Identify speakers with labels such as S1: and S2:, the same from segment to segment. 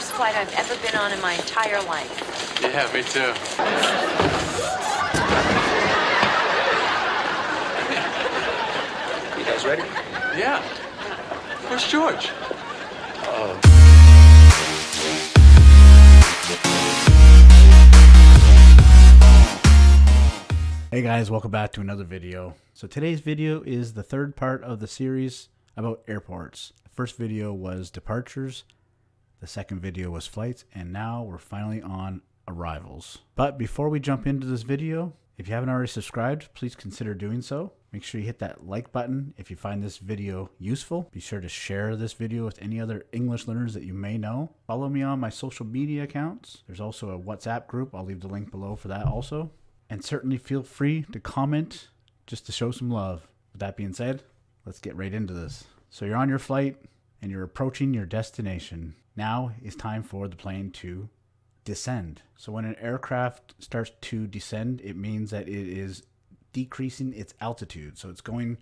S1: worst flight I've ever been on in my entire life.
S2: Yeah, me too.
S3: You guys ready?
S2: Yeah. Where's George?
S4: Hey guys, welcome back to another video. So today's video is the third part of the series about airports. The first video was departures, the second video was flights, and now we're finally on arrivals. But before we jump into this video, if you haven't already subscribed, please consider doing so. Make sure you hit that like button if you find this video useful. Be sure to share this video with any other English learners that you may know. Follow me on my social media accounts. There's also a WhatsApp group. I'll leave the link below for that also. And certainly feel free to comment just to show some love. With that being said, let's get right into this. So you're on your flight and you're approaching your destination. Now it's time for the plane to descend. So when an aircraft starts to descend, it means that it is decreasing its altitude. So it's going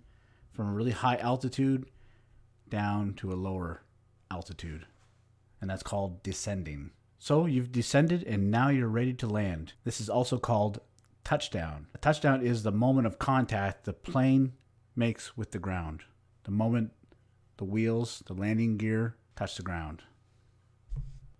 S4: from a really high altitude down to a lower altitude. And that's called descending. So you've descended and now you're ready to land. This is also called touchdown. A touchdown is the moment of contact the plane makes with the ground. The moment the wheels, the landing gear touch the ground.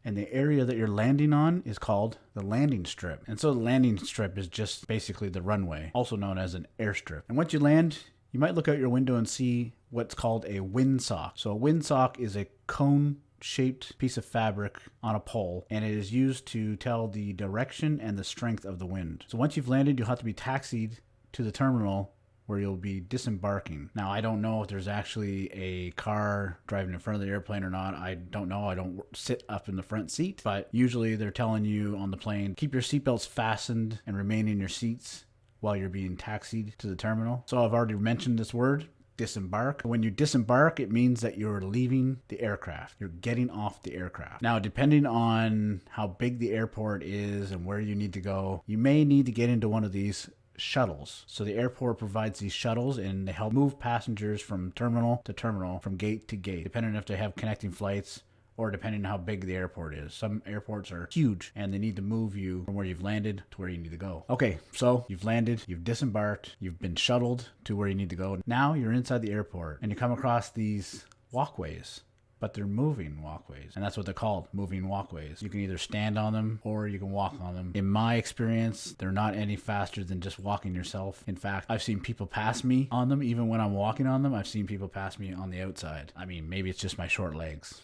S4: And the area that you're landing on is called the landing strip. And so the landing strip is just basically the runway, also known as an airstrip. And once you land, you might look out your window and see what's called a windsock. So a windsock is a cone shaped piece of fabric on a pole and it is used to tell the direction and the strength of the wind. So once you've landed, you'll have to be taxied to the terminal where you'll be disembarking. Now, I don't know if there's actually a car driving in front of the airplane or not. I don't know. I don't sit up in the front seat, but usually they're telling you on the plane keep your seatbelts fastened and remain in your seats while you're being taxied to the terminal. So I've already mentioned this word, disembark. When you disembark, it means that you're leaving the aircraft. You're getting off the aircraft. Now, depending on how big the airport is and where you need to go, you may need to get into one of these shuttles. So the airport provides these shuttles and they help move passengers from terminal to terminal, from gate to gate, depending if they have connecting flights or depending on how big the airport is. Some airports are huge and they need to move you from where you've landed to where you need to go. Okay, so you've landed, you've disembarked, you've been shuttled to where you need to go. Now you're inside the airport and you come across these walkways but they're moving walkways and that's what they're called moving walkways. You can either stand on them or you can walk on them. In my experience they're not any faster than just walking yourself. In fact i've seen people pass me on them. Even when i'm walking on them i've seen people pass me on the outside. I mean maybe it's just my short legs.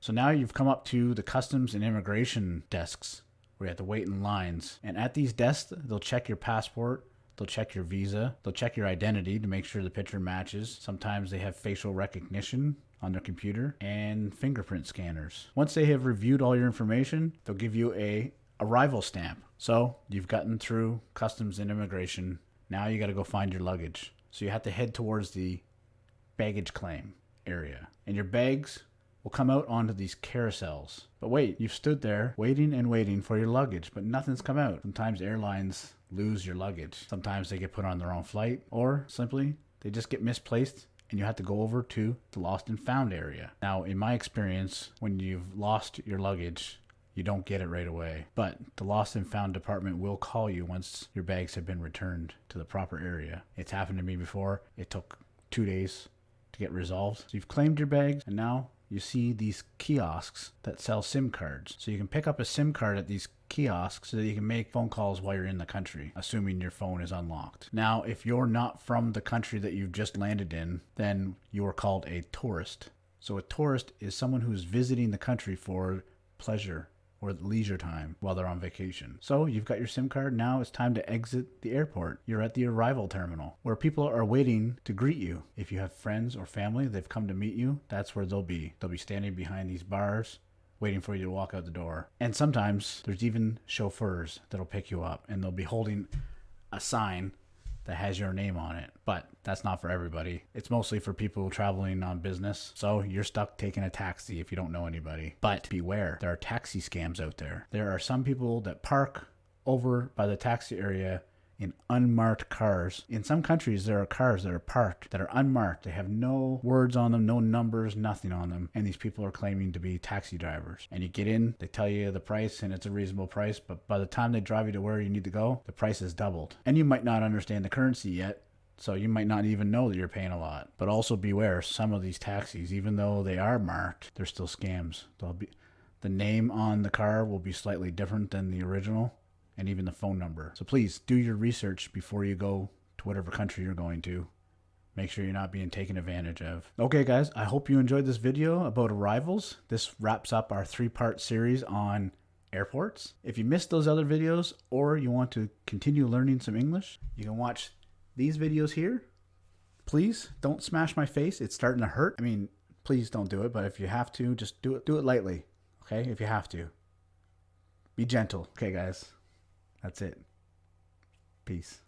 S4: So now you've come up to the customs and immigration desks where you have to wait in lines. And at these desks they'll check your passport They'll check your visa. They'll check your identity to make sure the picture matches. Sometimes they have facial recognition on their computer and fingerprint scanners. Once they have reviewed all your information, they'll give you a arrival stamp. So you've gotten through customs and immigration. Now you got to go find your luggage. So you have to head towards the baggage claim area. And your bags will come out onto these carousels. But wait, you've stood there waiting and waiting for your luggage, but nothing's come out. Sometimes airlines lose your luggage. Sometimes they get put on the wrong flight, or simply they just get misplaced and you have to go over to the lost and found area. Now, in my experience, when you've lost your luggage, you don't get it right away. But the lost and found department will call you once your bags have been returned to the proper area. It's happened to me before. It took two days to get resolved. So you've claimed your bags and now you see these kiosks that sell SIM cards. So you can pick up a SIM card at these kiosks so that you can make phone calls while you're in the country, assuming your phone is unlocked. Now, if you're not from the country that you've just landed in, then you are called a tourist. So a tourist is someone who's visiting the country for pleasure or leisure time while they're on vacation. So you've got your SIM card. Now it's time to exit the airport. You're at the arrival terminal where people are waiting to greet you. If you have friends or family, they've come to meet you, that's where they'll be. They'll be standing behind these bars waiting for you to walk out the door. And sometimes there's even chauffeurs that'll pick you up and they'll be holding a sign that has your name on it. But that's not for everybody. It's mostly for people traveling on business. So you're stuck taking a taxi if you don't know anybody. But beware, there are taxi scams out there. There are some people that park over by the taxi area in unmarked cars. In some countries, there are cars that are parked that are unmarked. They have no words on them, no numbers, nothing on them. And these people are claiming to be taxi drivers. And you get in, they tell you the price, and it's a reasonable price. But by the time they drive you to where you need to go, the price is doubled. And you might not understand the currency yet. So you might not even know that you're paying a lot. But also beware, some of these taxis, even though they are marked, they're still scams. They'll be the name on the car will be slightly different than the original and even the phone number. So please do your research before you go to whatever country you're going to. Make sure you're not being taken advantage of. Okay guys, I hope you enjoyed this video about arrivals. This wraps up our three-part series on airports. If you missed those other videos or you want to continue learning some English, you can watch these videos here. Please don't smash my face. It's starting to hurt. I mean, please don't do it, but if you have to, just do it do it lightly. Okay? If you have to. Be gentle. Okay, guys. That's it. Peace.